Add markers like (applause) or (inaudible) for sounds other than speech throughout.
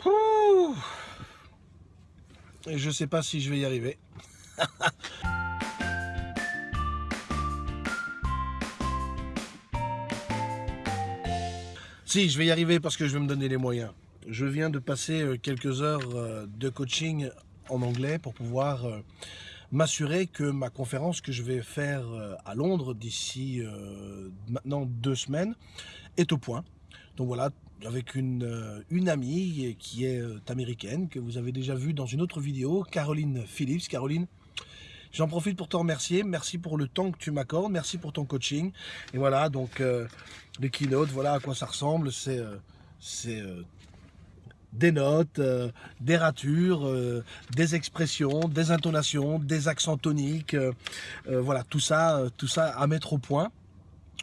Pouh Et je sais pas si je vais y arriver. (laughs) si, je vais y arriver parce que je vais me donner les moyens. Je viens de passer euh, quelques heures euh, de coaching en anglais pour pouvoir euh, m'assurer que ma conférence que je vais faire à Londres d'ici maintenant deux semaines est au point. Donc voilà, avec une, une amie qui est américaine, que vous avez déjà vue dans une autre vidéo, Caroline Phillips. Caroline, J'en profite pour te remercier. Merci pour le temps que tu m'accordes. Merci pour ton coaching. Et voilà, donc euh, les keynotes, voilà à quoi ça ressemble. C'est euh, euh, des notes, des ratures, des expressions, des intonations, des accents toniques. voilà, tout ça, tout ça à mettre au point.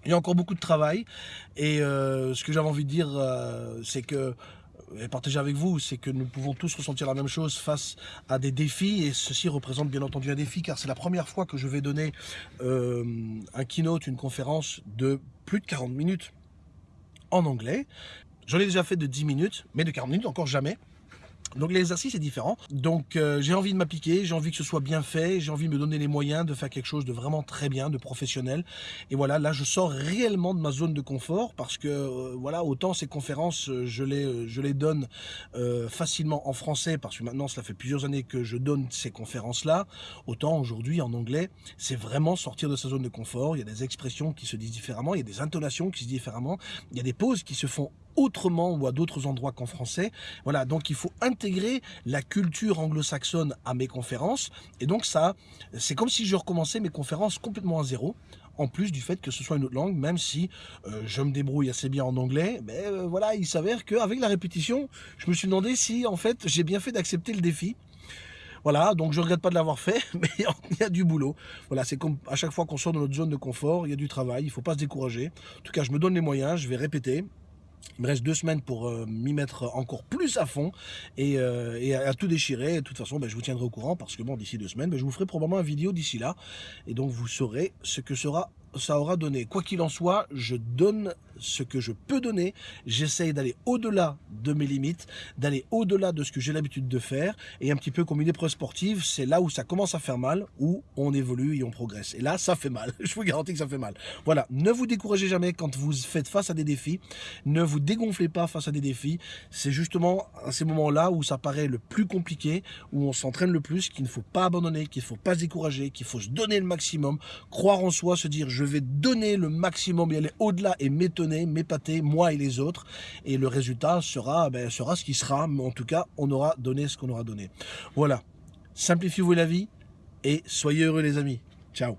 Il y a encore beaucoup de travail. Et ce que j'avais envie de dire, c'est que et partager avec vous, c'est que nous pouvons tous ressentir la même chose face à des défis, et ceci représente bien entendu un défi, car c'est la première fois que je vais donner euh, un keynote, une conférence de plus de 40 minutes en anglais. J'en ai déjà fait de 10 minutes, mais de 40 minutes encore jamais. Donc l'exercice est différent. Donc euh, j'ai envie de m'appliquer, j'ai envie que ce soit bien fait, j'ai envie de me donner les moyens de faire quelque chose de vraiment très bien, de professionnel. Et voilà, là je sors réellement de ma zone de confort parce que euh, voilà, autant ces conférences, euh, je les, je les donne facilement en français parce que maintenant cela fait plusieurs années que je donne ces conférences-là. Autant aujourd'hui en anglais, c'est vraiment sortir de sa zone de confort. Il y a des expressions qui se disent différemment, il y a des intonations qui se disent différemment, il y a des pauses qui se font autrement ou à d'autres endroits qu'en français. Voilà, donc il faut intégrer la culture anglo-saxonne à mes conférences. Et donc ça, c'est comme si je recommençais mes conférences complètement à zéro en plus du fait que ce soit une autre langue, même si euh, je me débrouille assez bien en anglais, mais euh, voilà, il s'avère qu'avec la répétition, je me suis demandé si en fait j'ai bien fait d'accepter le défi. Voilà, donc je ne regrette pas de l'avoir fait, (laughs) mais il y a du boulot. Voilà, c'est comme à chaque fois qu'on sort de notre zone de confort, il y a du travail, il ne faut pas se décourager. En tout cas, je me donne les moyens, je vais répéter, il me reste deux semaines pour euh, m'y mettre encore plus à fond et, euh, à, tout déchirer. de toute façon, ben, je vous tiendrai au courant parce que bon, d'ici deux semaines, ben, je vous ferai probablement une vidéo d'ici là. Et donc, vous saurez ce que sera ça aura donné. Quoi qu'il en soit, je donne ce que je peux donner. J'essaye d'aller au-delà de mes limites, d'aller au-delà de ce que j'ai l'habitude de faire. Et un petit peu comme une épreuve sportive, c'est là où ça commence à faire mal, où on évolue et on progresse. Et là, ça fait mal. (laughs) Je vous garantis que ça fait mal. Voilà, ne vous découragez jamais quand vous faites face à des défis. Ne vous dégonflez pas face à des défis. C'est justement à ces moments-là où ça paraît le plus compliqué, où on s'entraîne le plus, qu'il ne faut pas abandonner, qu'il ne faut pas se décourager, qu'il faut se donner le maximum, croire en soi, se dire je vais donner le maximum et aller au-delà et m'étonner, m'épater, moi et les autres. Et le résultat sera, ben, sera ce qui sera, mais en tout cas, on aura donné ce qu'on aura donné. Voilà. Simplifiez-vous la vie et soyez heureux les amis. Ciao